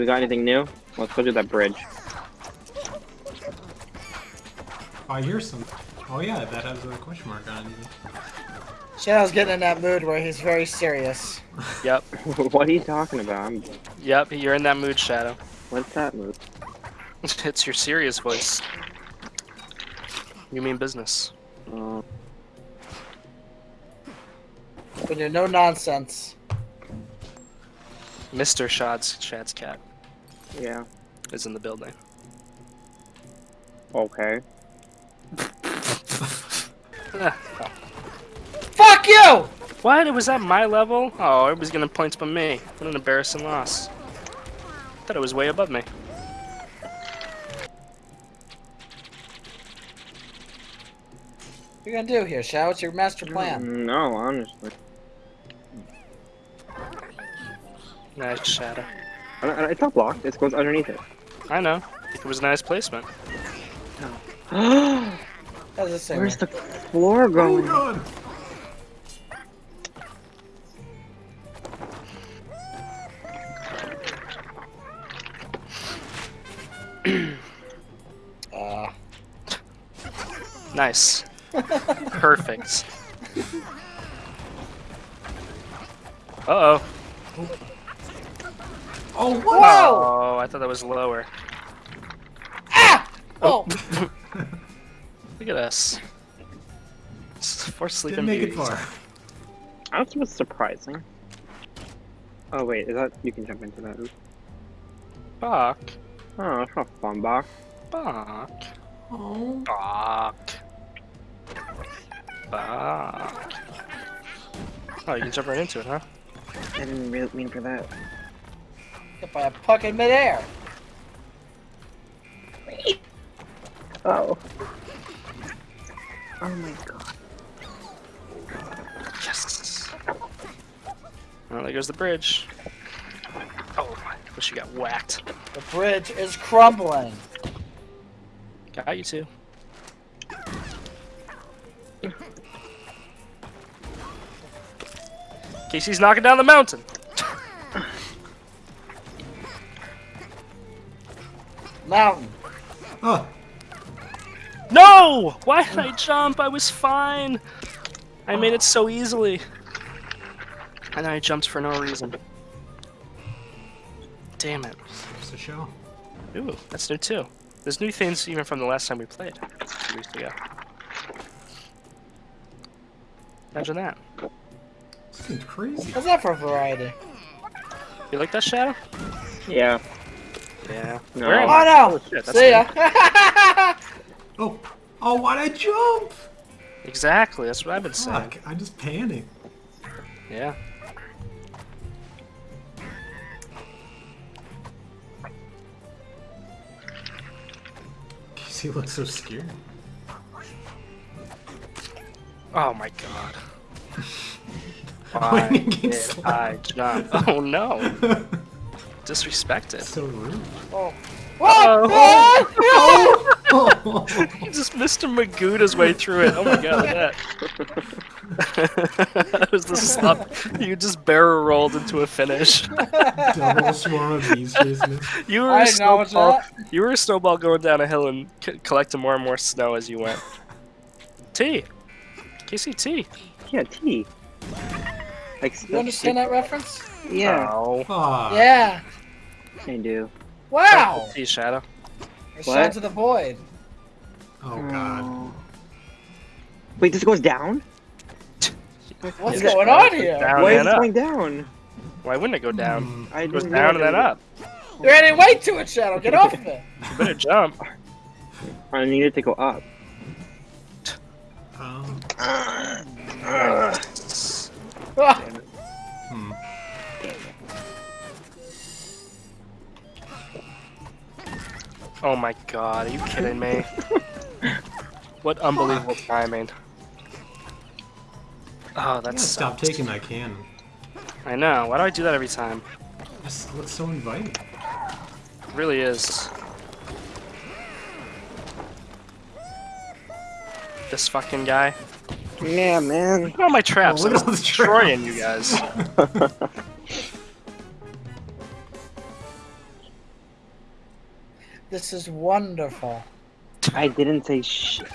we got anything new? Let's go do that bridge. Oh, I hear some. Oh yeah, that has a question mark on it. Shadow's getting in that mood where he's very serious. Yep. what are you talking about? I'm... Yep, you're in that mood, Shadow. What's that mood? it's your serious voice. You mean business. Uh, When you're no nonsense. Mr. Shad's Shad's cat yeah. is in the building. Okay. Ah, oh. Fuck you! What? It was at my level? Oh, everybody's gonna point to me. What an embarrassing loss. Thought it was way above me. What are you gonna do here, Shadow? What's your master plan? No, honestly. Nice Shadow. I don't- I don't- It's not blocked. It goes underneath it. I know. It was a nice placement. Where's How's this thing? the floor Oh going? god! Uh, Nice. Perfect. Uh oh. Oh? Whoa! Oh, I thought that was lower. ah! Oh! Look at us. S- Four sleeping Didn't make it far. That was surprising. Oh wait, is that you can jump into that? Oops. Bach. Oh, that's not fun, Bach. Bach. Oh. Bach. Bach. Oh, you can jump right into it, huh? I didn't really mean for that. Hit by a puck in midair. Oh. Oh my god. Yes. Oh, there goes the bridge. Oh, I wish you got whacked. The bridge is crumbling. Got you too. Casey's knocking down the mountain. Mountain. Oh. No! Why did I jump? I was fine. I made it so easily. And then I jumped for no reason. Damn it. Just a show. Ooh, that's new too. There's new things even from the last time we played. Two weeks ago. Imagine that. This game's crazy. What's that for variety? You like that shadow? Yeah. Yeah. No. Where am Oh no! shit, See ya! Oh. Oh, why'd I jump? Exactly, that's what I've been saying. Fuck, I just panicked. Yeah. He looks so scared. Oh my god. Why Why did you get did slapped? I jump? Oh no. Disrespected. so rude. oh. Whoa! Oh. Oh. He just Mr. Magooed his way through it. Oh my god, that. that was the slop. You just barrel rolled into a finish. Double swarm of bees chasing. You were I a snowball. that. You were a snowball going down a hill and c- collecting more and more snow as you went. T. KCT. Yeah, T. Like, You understand that reference? Yeah, Oh. Aw. Yeah. I do. Wow! See Shadow. Or What? Sons of the Void. Oh god. Oh. Wait, this goes down? What's Yeah. going on here? Down Why is it going down? Why wouldn't it go down? I It goes didn't down and then up. You're adding weight to it, Shadow. Get off of it. You better jump. I needed to go up. Um, Ah, hmm. Oh my god, are you kidding me? what unbelievable timing. Oh, I gotta that's stop taking that cannon. I know. Why do I do that every time? This looks so inviting. It really is. This fucking guy. Yeah, man. Look at all my traps. Oh, look I at all the destroying traps. you guys. This is wonderful. I didn't say shit.